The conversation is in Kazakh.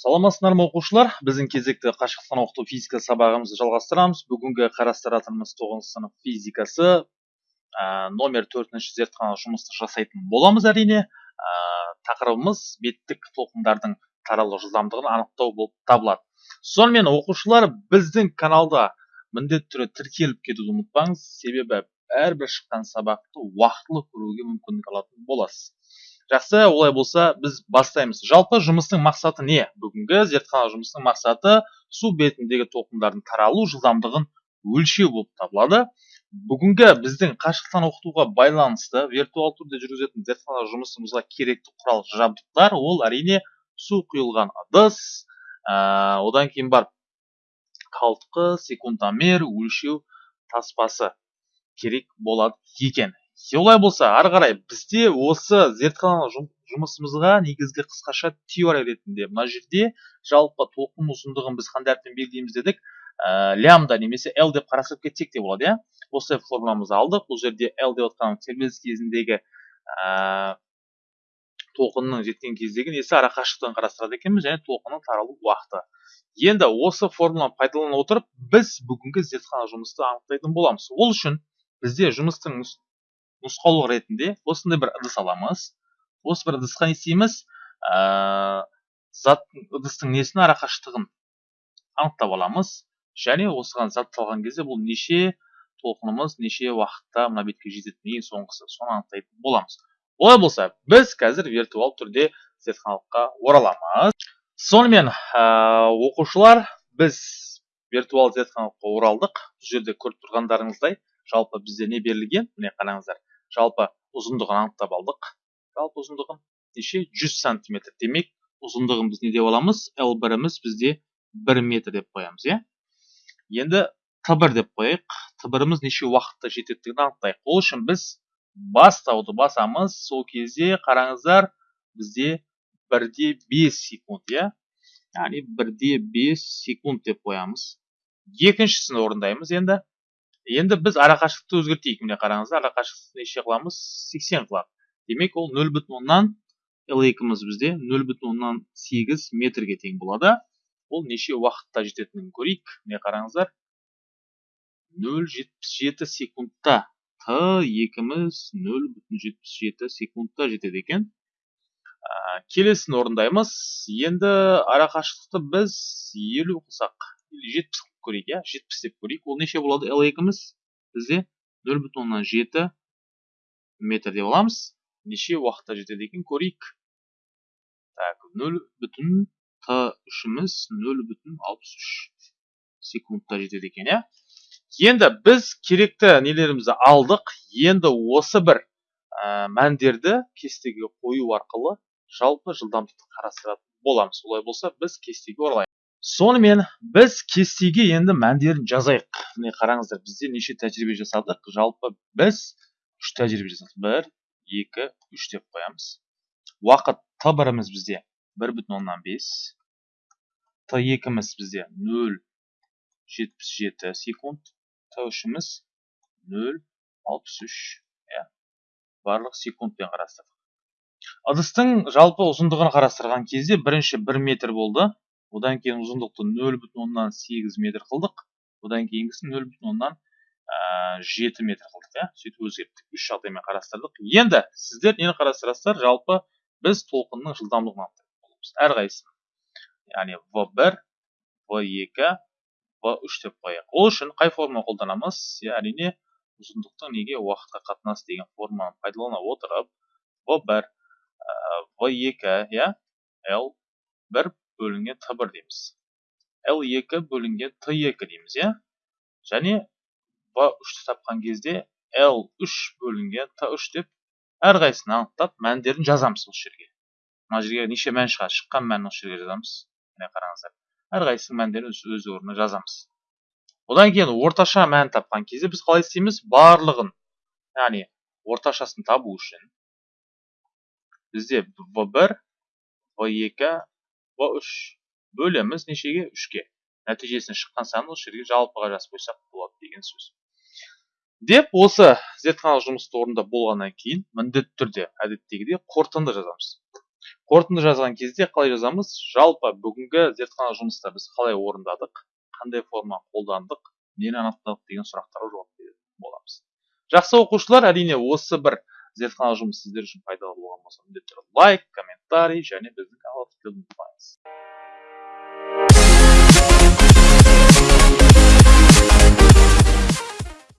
саламатсыздар ма оқушылар. Біздің кезекті қашықтан оқыту физика сабағымызды жалғастырамыз. Бүгінгі қарастыратынымыз тоғызыншы сынып физикасы. Ә, номер төртінші зертханалық жұмысты жасайтын боламыз әрине. Ә, тақырыбымыз беттік толқындардың таралу жылдамдығын анықтау болып табылады. Сонымен оқушылар біздің каналда міндетті түрде тіркеліп кетуді ұмытпаңыз. Себебі әрбір шыққан сабақты уақытылы көруге мүмкіндік алатын боласыз. Жақсы олай болса біз бастаймыз. Жалпы жұмыстың мақсаты не? Бүгінгі зертхана жұмысының мақсаты су бетіндегі толқындардың таралу жылдамдығын өлшеу болып табылады. Бүгінгі біздің қашықтан оқытуға байланысты виртуал түрде жүргізетін зертхана жұмысымызға керекті құрал жабдықтар ол әрине су құйылған ыдыс ә, одан кейін бар қалтқы секундомер өлшеу таспасы керек болады екен. Олай болса ары қарай бізде осы зертханалық жұмысымызға негізгі қысқаша теория ретінде мына жерде жалпы толқын ұзындығын біз қандай әріппен белгілейміз дедік? Ә, лямда немесе l деп қарастырып кетсек те болады иә? Осы формуламызды алдық. Бұл жерде l деп отқан тербеліс кезіндегі ә, толқынның жеткен кездегі несі арақашықтығын қарастырады екенбіз және толқынның таралу уақыты. Енді осы формуланы пайдалана отырып біз бүгінгі зертхана жұмысты анықтайтын боламыз. Ол үшін бізде жұмыстың нұсқаулық ретінде осындай бір ыдыс аламыз. Осы бір ыдысқа не істейміз? Ә, зат ыдыстың несін арақашықтығын анықтап аламыз. Және осыған зат салған кезде бұл неше толқынымыз неше уақытта мына бетке жететіні ең соңғысы соны анықтайтын боламыз. Олай болса біз қазір виртуал түрде зертханалыққа ораламыз. Сонымен ә, оқушылар біз виртуал зертханалыққа оралдық. Бұл жерде көріп тұрғандарыңыздай жалпы бізде не берілген? Міне қараңыздар. Жалпы ұзындығын анықтап алдық. Жалпы ұзындығын неше? 100 сантиметр. Демек ұзындығын біз не деп аламыз? L біріміз бізде 1 метр деп қоямыз иә? Енді т бір деп қояйық. Т біріміз неше уақытта жететіндігін анықтайық. Ол үшін біз бастауды басамыз. Сол кезде қараңыздар бізде бірде бес секунд иә? Яғни бірде бес секунд деп қоямыз. Екіншісін орындаймыз енді. Енді біз арақашықтықты өзгертейік міне қараңыздар арақашықтықты неше қыламыз сексен қыламыз демек ол нөл бүтін оннан л екіміз бізде нөл бүтін оннан сегіз метрге тең болады ол неше уақытта жететінін көрейік міне қараңыздар нөл жетпіс жеті секундта т екіміз нөл бүтін жетпіс жеті секундта жетеді екен ә, келесін орындаймыз енді арақашықтықты біз елу қылсақ жетпіс көрейік иә жетпіс деп көрейік ол неше болады л екіміз бізде нөл бүтін оннан жеті метр деп аламыз неше уақытта жетеді екен көрейік так нөл бүтін т үшіміз нөл бүтін алпыс үш секундта жетеді екен иә енді біз керекті нелерімізді алдық енді осы бір ә, мәндерді кестеге қою арқылы жалпы жылдамдықты қарастыратын боламыз олай болса біз кестеге оралайық сонымен біз кестеге енді мәндерін жазайық. Міне қараңыздар бізде неше тәжірибе жасадық? Жалпы біз үш тәжірибе жасадық. Бір екі үш деп қоямыз. Уақыт т біріміз бізде бір бүтін оннан бес. Т екіміз бізде нөл жетпіс жеті секунд. Т үшіміз нөл алпыс үш. Иә. Барлық секундпен қарастырдық. ыдыстың жалпы ұзындығын қарастырған кезде бірінші бір метр болды. Одан кейін ұзындықты нөл бүтін оннан сегіз метр қылдық. Одан кейінгісін нөл бүтін оннан жеті метр қылдық иә. Сөйтіп өзгерттік. Үш жағдаймен қарастырдық. Енді сіздер нені қарастырасыздар? Жалпы біз толқынның жылдамдығын анықтайтын әрқайсысын. Яғни в бір в екі в үш деп қояйық. Ол үшін қай форма қолданамыз? Иә әрине ұзындықтың неге уақытқа қатынасы деген форманы пайдалана отырып в бір в екі иә л бір бөлінген Т1 дейміз. L2 бөлінген Т2 дейміз, иә? Және B3-ті тапқан кезде L3 бөлінген Т3 деп әрқайсысын анықтап мәндерін жазамыз осы жерге. Мына жерге неше мән шыға шыққан мәнін осы жерге жазамыз. Міне қараңыздар. Әрқайсысының мәндерін өз орнына жазамыз. Одан кейін орташа мән тапқан кезде біз қалай істейміз? Барлығын, яғни орташасын табу үшін бізде в1 V2, жалпы үш бөлеміз нешеге үшке нәтижесінен шыққан санын осы жерге жалпыға жазып қойсақ болады деген сөз деп осы зертханалық жұмысты орнында болғаннан кейін міндетті түрде әдеттегідей қорытынды жазамыз. Қорытынды жазған кезде қалай жазамыз? Жалпы бүгінгі зертханалық жұмыста біз қалай орындадық? Қандай форма қолдандық? Нені анықтадық деген сұрақтарға жауап беретін боламыз. Жақсы оқушылар әрине осы бір зертханалық жұмыс сіздер үшін пайдалы болған болса міндетті түрде лайк комментарий және біздің каналды Esportes.